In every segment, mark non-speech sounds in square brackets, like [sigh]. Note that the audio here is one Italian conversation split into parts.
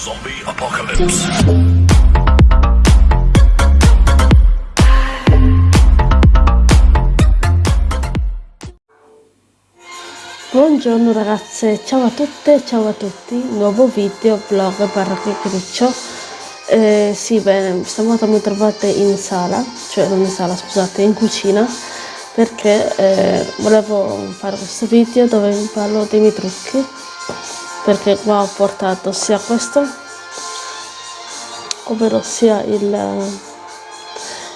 Zombie Apocalypse. Buongiorno ragazze, ciao a tutte, ciao a tutti, nuovo video, vlog barra chiacchiericcio. Eh, sì, bene, stavolta mi trovate in sala, cioè non in sala, scusate, in cucina, perché eh, volevo fare questo video dove vi parlo dei miei trucchi, perché qua ho portato sia questo, ovvero sia il,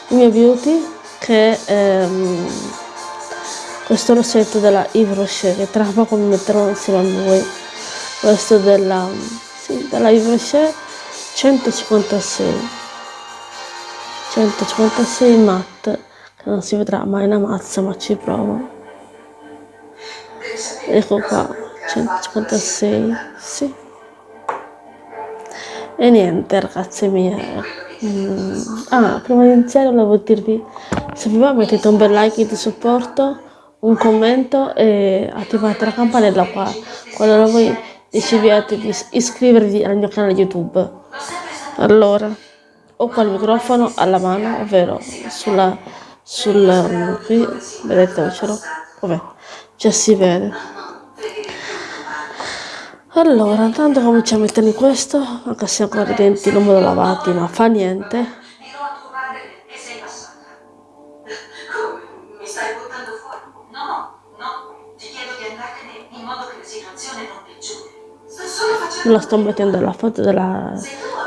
il mio beauty, che ehm, questo rossetto della Yves Rocher che tra poco mi metterò insieme a lui. Questo della, sì, della Yves Rocher 156 156 matte che non si vedrà mai una mazza ma ci provo. Ecco qua 156 sì. E niente ragazze mie mm. ah prima di iniziare volevo dirvi se vi va mettete un bel like di supporto un commento e attivate la campanella qua. Qualora voi decidiate di iscrivervi al mio canale youtube. Allora ho qua il microfono alla mano ovvero sulla sul qui vedete ce l'ho vabbè già si vede allora intanto cominciamo a mettermi questo anche se ancora i denti non me l'ho lavati ma fa niente. La sto mettendo alla foto della,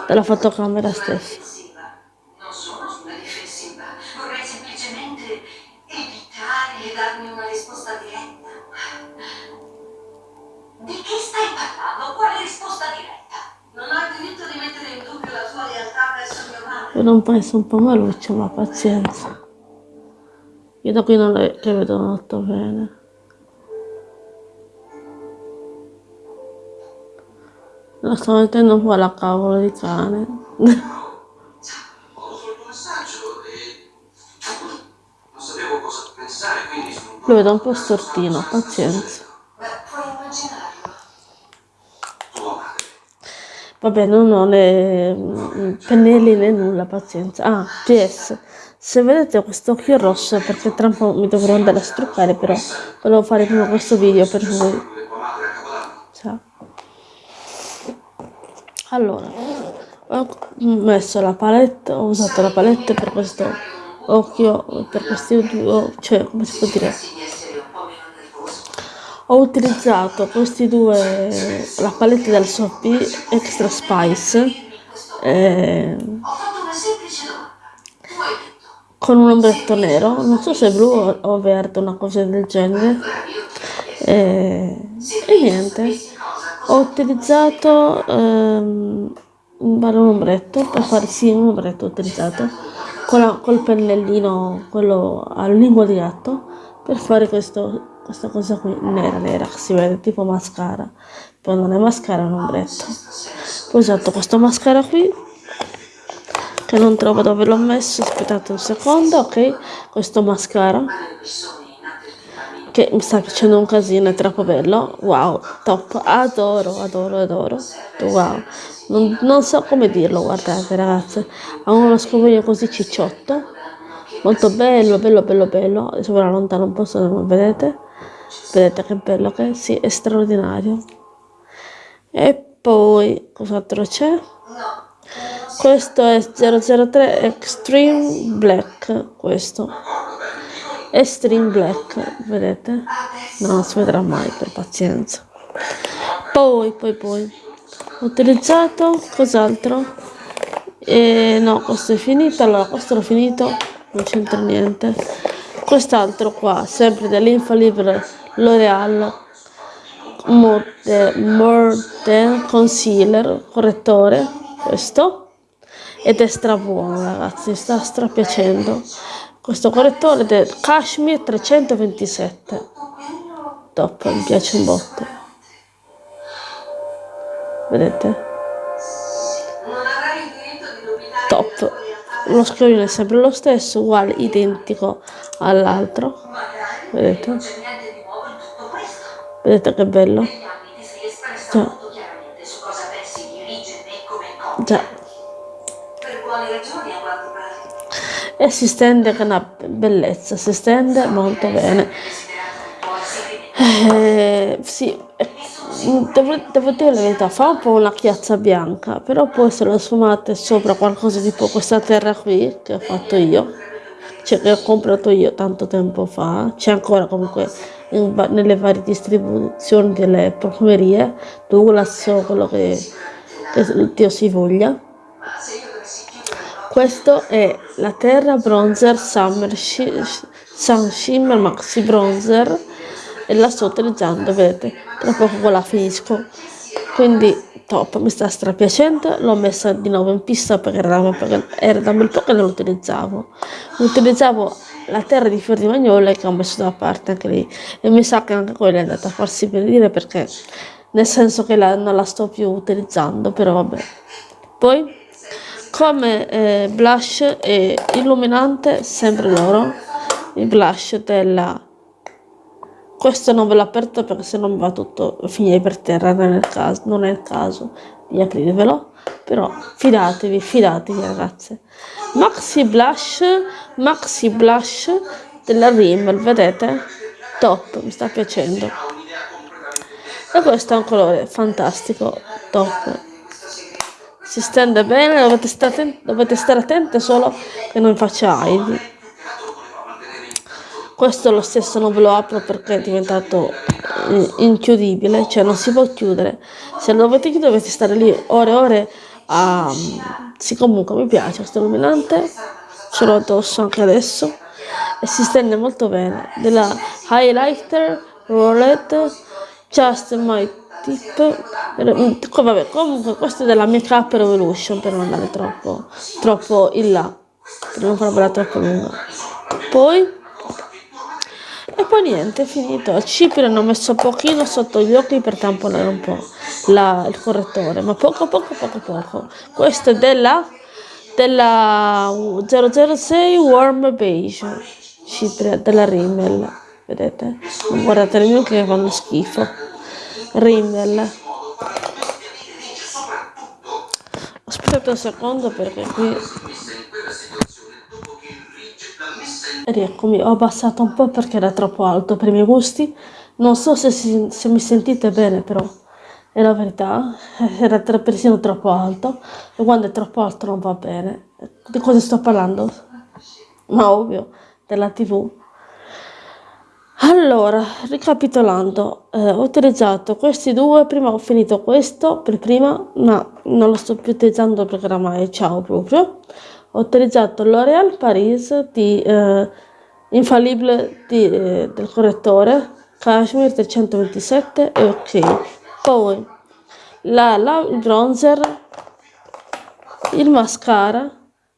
della fotocamera stessa. Vedo un paese un po' maluccio, ma pazienza. Io da qui non le vedo molto bene. Lo sto mettendo un po' alla cavolo di cane. Lo vedo un po' stortino, pazienza. Vabbè, non ho né mm, pennelli né nulla, pazienza. Ah, PS, se vedete questo occhio rosso perché tra un po' mi dovrò andare a struccare, però volevo fare prima questo video per voi. Ciao allora ho messo la palette ho usato la palette per questo occhio per questi due cioè come si può dire ho utilizzato questi due la palette del Sophie Extra Spice eh, con un ombretto nero. Non so se blu o verde una cosa del genere. Eh, e niente. Ho utilizzato ehm, un ombretto per fare sì un ombretto utilizzato con la, col pennellino quello a lingua di gatto per fare questo, questa cosa qui nera nera si vede tipo mascara. Poi non è mascara è un ombretto. Ho usato questo mascara qui che non trovo dove l'ho messo aspettate un secondo ok? Questo mascara che mi sta piacendo un casino, è troppo bello, wow, top, adoro, adoro, adoro, wow, non, non so come dirlo, guardate ragazze, ha uno scovolino così cicciotto, molto bello, bello, bello, bello, adesso ve lontano un po' se non vedete, vedete che bello che sì, è straordinario, e poi, cos'altro c'è? Questo è 003 Extreme Black, questo. Extreme Black, vedete? No, non si vedrà mai per pazienza. Poi, poi, poi, ho utilizzato cos'altro? E no, questo è finito, allora questo l'ho finito, non c'entra niente. Quest'altro qua, sempre dell'Infallible L'Oreal Modern Concealer, correttore, questo, ed è stra buono ragazzi, sta stra piacendo questo correttore del Kashmir 327 top mi piace un botto. Vedete? Top lo scrivino è sempre lo stesso uguale identico all'altro vedete vedete che bello. Già. Pare. E si stende con una bellezza, si stende molto bene. Eh, sì, eh, devo, dire la verità, fa un po' una chiazza bianca, però poi se lo sfumate sopra qualcosa tipo questa terra qui che ho fatto io, cioè che ho comprato io tanto tempo fa, c'è ancora comunque in nelle varie distribuzioni delle profumerie, Douglas o quello che, che Dio si voglia. Questo è la Terra Bronzer Summer Shi- Sun Shimmer Maxi Bronzer e la sto utilizzando, vedete, tra poco la finisco. Quindi top, mi sta strapiacendo, l'ho messa di nuovo in pista perché era, da- un bel po' che non lo utilizzavo. Utilizzavo la terra di fior di magnolia che ho messo da parte anche lì e mi sa che anche quella è andata a farsi benedire perché nel senso che la- non la sto più utilizzando, però vabbè. Poi come eh, blush e illuminante sempre loro il blush della questo non ve l'ho aperto perché se no mi va tutto a finire per terra non è il caso, non è il caso di aprirvelo però fidatevi fidatevi ragazze. Maxi blush maxi blush della Rimmel vedete? Top mi sta piacendo. E questo è un colore fantastico top. Si stende bene, dovete stare, attenti, dovete stare attente solo che non faccia aidi. Questo lo stesso non ve lo apro perché è diventato eh, inchiudibile, cioè non si può chiudere. Se lo dovete chiudere dovete stare lì ore e ore a... Sì, comunque mi piace questo illuminante, ce l'ho addosso anche adesso e si stende molto bene. Della Highlighter Roulette Just My Tip. Vabbè, comunque questo è della Make Up Revolution per non andare troppo, troppo in là, per non farvela troppo lunga. Poi e poi niente, è finito. Al cipria ne ho messo pochino sotto gli occhi per tamponare un po' la- il correttore, ma poco poco poco poco. Questo è della, della 006 Warm Beige, cipria della Rimmel, vedete? Non guardate mie che fanno schifo. Rimmel. Aspettate un secondo perché qui Rieccomi, ho abbassato un po' perché era troppo alto per i miei gusti. Non so se, si- se mi sentite bene, però è la verità. [laughs] Era tra- persino troppo alto. E quando è troppo alto non va bene. Di cosa sto parlando? Ma ovvio, della TV. Allora, ricapitolando, eh, ho utilizzato questi due, prima ho finito questo per prima, ma non lo sto più utilizzando perché oramai ciao proprio. Ho utilizzato L'Oréal Paris di eh, Infallible di, eh, del correttore Cashmere 327 e ok. Poi la, la- il bronzer, il mascara,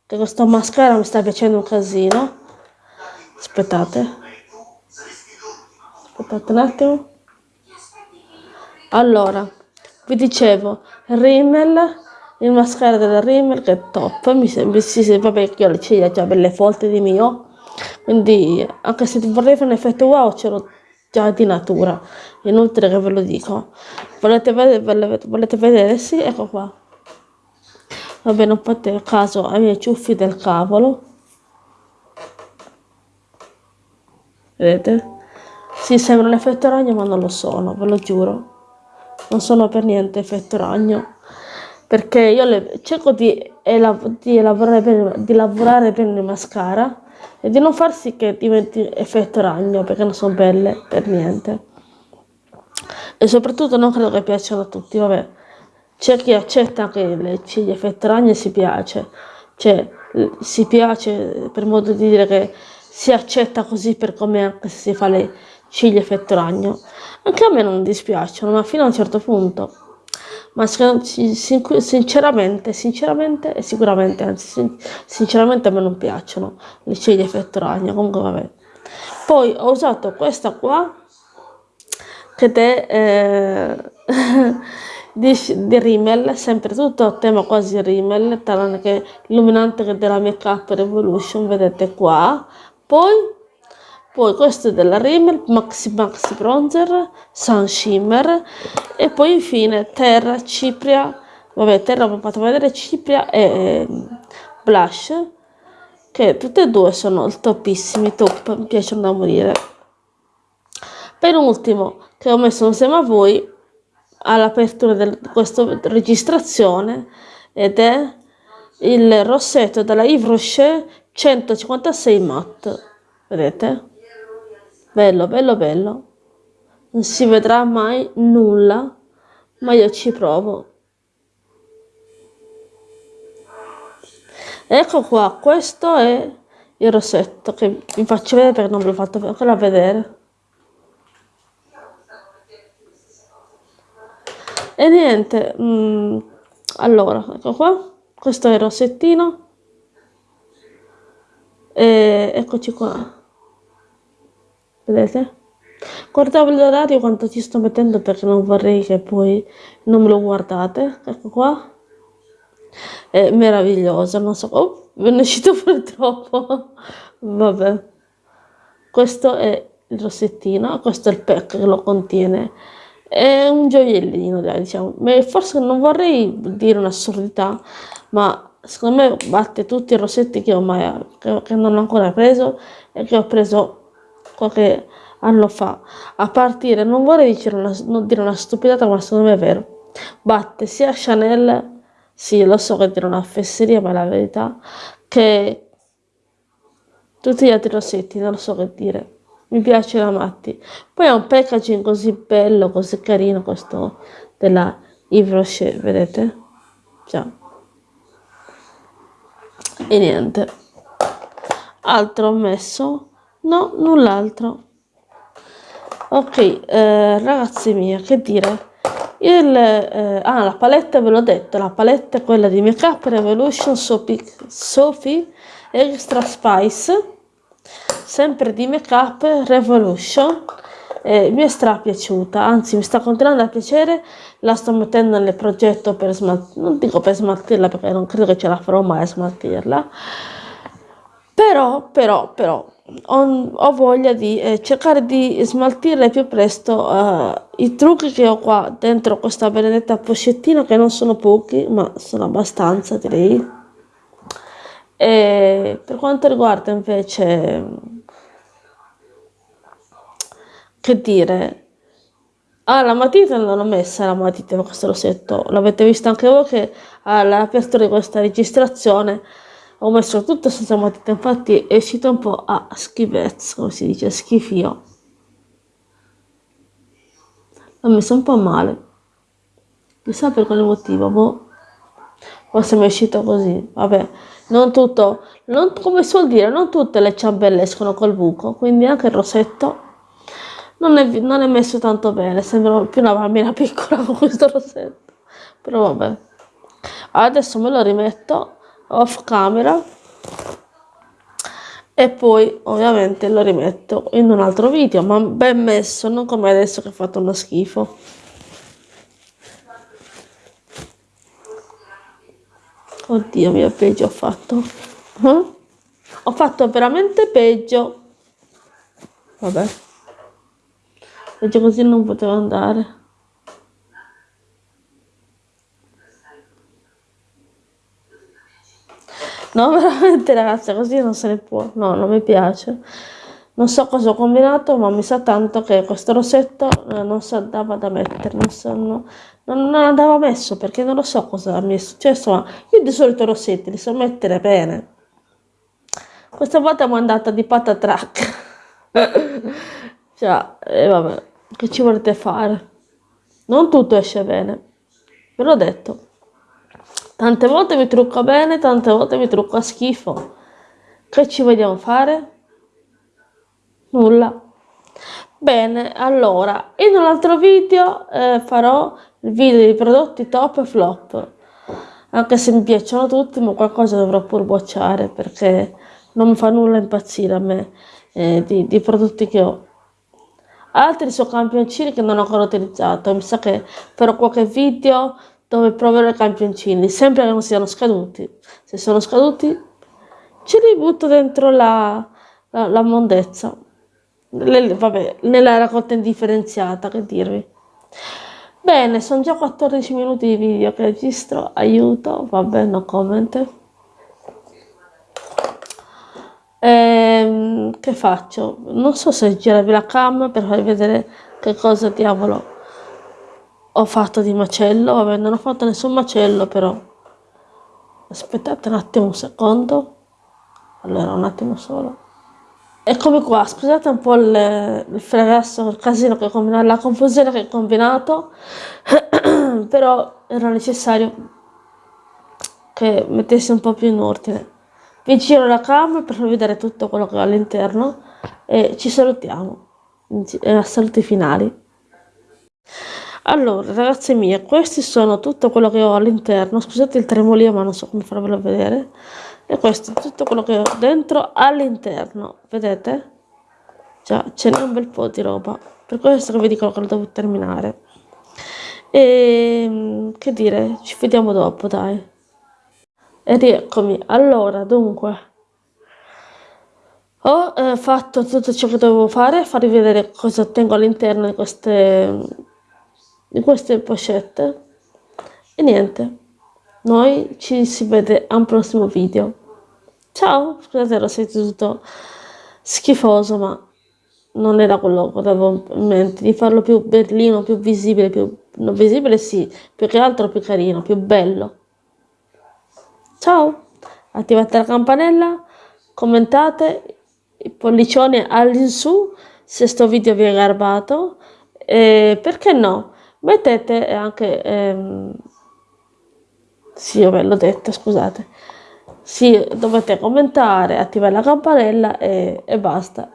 che questo mascara mi sta piacendo un casino. Aspettate. Aspettate un attimo. Allora, vi dicevo, Rimmel, il mascara della Rimmel che è top, mi sembra, sì, sì, vabbè, ho le ciglia già belle folte di mio, quindi anche se vorrei fare un effetto wow ce l'ho già di natura, inutile che ve lo dico. Volete vedere, vole- volete vedere? Sì, ecco qua. Vabbè, non fate caso ai miei ciuffi del cavolo. Vedete? Sì, sembra un effetto ragno, ma non lo sono, ve lo giuro. Non sono per niente effetto ragno. Perché io le- cerco di, elav- di elaborare bene, di lavorare bene il mascara e di non far sì che diventi effetto ragno, perché non sono belle per niente. E soprattutto non credo che piacciono a tutti, vabbè. C'è chi accetta anche le ciglia effetto ragno e si piace. Cioè, si piace per modo di dire che si accetta così per come anche se si fa le ciglia effetto ragno. Anche a me non dispiacciono, ma fino a un certo punto. Ma sinceramente, sinceramente e sicuramente, anzi sin- sinceramente a me non piacciono le ciglia effetto ragno, comunque vabbè. Poi ho usato questa qua che è eh, [laughs] di, di Rimmel, sempre tutto a tema quasi Rimmel, tranne che è della Make Up Revolution, vedete qua. Poi, poi questo è della Rimmel, Maxi Maxi Bronzer, Sun Shimmer e poi infine Terra Cipria vabbè terra ha fatto vedere cipria e eh, blush che tutte e due sono topissimi top mi piacciono da morire. Per ultimo che ho messo insieme a voi all'apertura di questa registrazione ed è il rossetto della Yves Rocher 156 matte vedete bello bello bello. Non si vedrà mai nulla ma io ci provo. Ecco qua questo è il rossetto che vi faccio vedere perché non ve l'ho fatto ancora vedere. E niente mm, allora ecco qua questo è il rossettino. E eccoci qua vedete? Guardavo l'orario quanto ci sto mettendo perché non vorrei che poi non me lo guardate. Ecco qua. È meraviglioso non so oh, ve ne è uscito [laughs] fuori troppo. Vabbè. Questo è il rossettino questo è il pack che lo contiene. È un gioiellino dai, diciamo. Forse non vorrei dire un'assurdità ma secondo me batte tutti i rossetti che ho mai che, che non ho ancora preso e che ho preso qualche anno fa. A partire non vorrei dire una, dire una stupidata ma secondo me è vero. Batte sia Chanel sì lo so che dire una fesseria ma è la verità che tutti gli altri rossetti non lo so che dire. Mi piace la matti. Poi ha un packaging così bello così carino questo della Yves Rocher vedete? Già. E niente. Altro ho messo no null'altro. Ok eh, ragazzi miei che dire? Il, eh, ah, la palette ve l'ho detto la palette è quella di Makeup Revolution Sophie, Sophie Extra Spice sempre di Makeup Revolution. Eh, mi è stra piaciuta anzi mi sta continuando a piacere. La sto mettendo nel progetto per smaltirla non dico per smaltirla perché non credo che ce la farò mai a smaltirla. Però però però ho, ho voglia di eh, cercare di smaltire più presto eh, i trucchi che ho qua dentro questa benedetta pochettina che non sono pochi ma sono abbastanza direi. E per quanto riguarda invece che dire ah la matita non l'ho messa la matita questo rossetto. L'avete visto anche voi che all'apertura di questa registrazione ho messo tutto senza matita infatti è uscito un po' a schifezza come si dice schifio. L'ho messo un po' male. Chissà per quale motivo boh. Forse mi è uscito così vabbè. Non tutto non, come suol dire non tutte le ciambelle escono col buco quindi anche il rossetto non è, non è messo tanto bene. Sembra più una bambina [laughs] piccola con questo rossetto. Però vabbè. Adesso me lo rimetto off camera. E poi ovviamente lo rimetto in un altro video ma ben messo non come adesso che ho fatto uno schifo. Oddio mio peggio ho fatto. Eh? ho fatto veramente peggio. Vabbè. Peggio così non poteva andare No, [laughs] veramente ragazzi, così non se ne può. No, non mi piace. Non so cosa ho combinato, ma mi sa tanto che questo rossetto eh, non si andava da mettere, non, so, no, non, andava messo perché non lo so cosa mi è successo, ma io di solito rossetti li so mettere bene. Questa volta mi è andata di patatrack. [laughs] cioè, e eh, vabbè, che ci volete fare? Non tutto esce bene, ve l'ho detto. Tante volte mi trucco bene, tante volte mi trucco a schifo. Che ci vogliamo fare? Nulla. Bene, allora, in un altro video eh, farò il video dei prodotti top e flop. Anche se mi piacciono tutti, ma qualcosa dovrò pur bocciare perché non mi fa nulla impazzire a me eh, di, di prodotti che ho. Altri sono campioncini che non ho ancora utilizzato. Mi sa che farò qualche video dove proverò i campioncini, sempre che non siano scaduti. Se sono scaduti, ci ributto dentro la, la, la mondezza. Le, vabbè, nella raccolta indifferenziata, che dirvi. Bene, sono già 14 minuti di video che registro, aiuto, vabbè, no comment. Ehm, che faccio? Non so se girarvi la cam per farvi vedere che cosa diavolo ho fatto di macello. Vabbè, non ho fatto nessun macello, però. Aspettate un attimo un secondo. Allora, un attimo solo. Eccomi qua, scusate un po' il, il fregasso, il casino che ho combinato, la confusione che ho combinato, [clears throat] però era necessario che mettessi un po' più in ordine. Vi giro la camera per vedere tutto quello che ho all'interno e ci salutiamo. A saluti finali. Allora, ragazze mie, questi sono tutto quello che ho all'interno. Scusate il tremolio, ma non so come farvelo vedere. E questo è tutto quello che ho dentro all'interno. Vedete? Già, ce n'è un bel po' di roba. Per questo che vi dico che lo devo terminare. E ehm, che dire, ci vediamo dopo, dai. E rieccomi. Allora, dunque, ho eh, fatto tutto ciò che dovevo fare, farvi vedere cosa tengo all'interno di queste, di queste pochette. E niente, noi ci si vede a un prossimo video. Ciao, scusate, sentito tutto schifoso, ma non era quello che avevo in mente, di farlo più berlino, più visibile, più, non visibile sì, più che altro più carino, più bello. Ciao, attivate la campanella, commentate, il pollicione all'insù se sto video vi è garbato e perché no, mettete anche, ehm, sì vabbè l'ho detto scusate, sì dovete commentare, attivare la campanella e, e basta.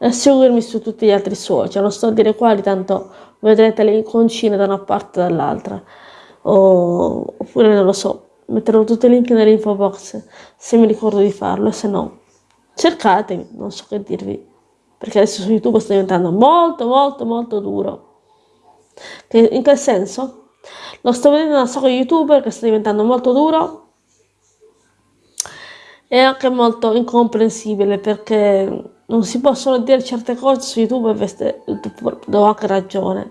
E seguirmi su tutti gli altri social, non sto a dire quali, tanto vedrete le iconcine da una parte e dall'altra, oppure non lo so, metterò tutti i link nell'info box se mi ricordo di farlo se no cercatemi, non so che dirvi. Perché adesso su YouTube sta diventando molto molto molto duro che, in che senso? lo sto vedendo da un sacco youtuber che sta diventando molto duro e anche molto incomprensibile perché non si possono dire certe cose su YouTube e do anche ragione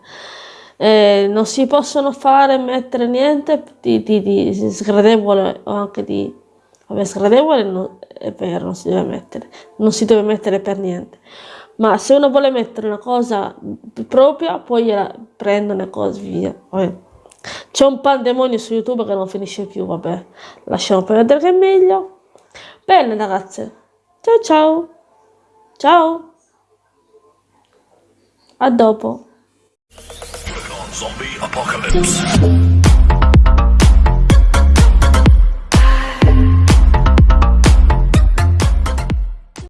eh, non si possono fare mettere niente di, di, di sgradevole o anche di vabbè sgradevole no, è vero non si deve mettere non si deve mettere per niente ma se uno vuole mettere una cosa propria poi gliela prendono e così via. C'è un pandemonio su youtube che non finisce più vabbè. Lasciamo perdere che è meglio. Bene ragazze. Ciao ciao. Ciao. A dopo.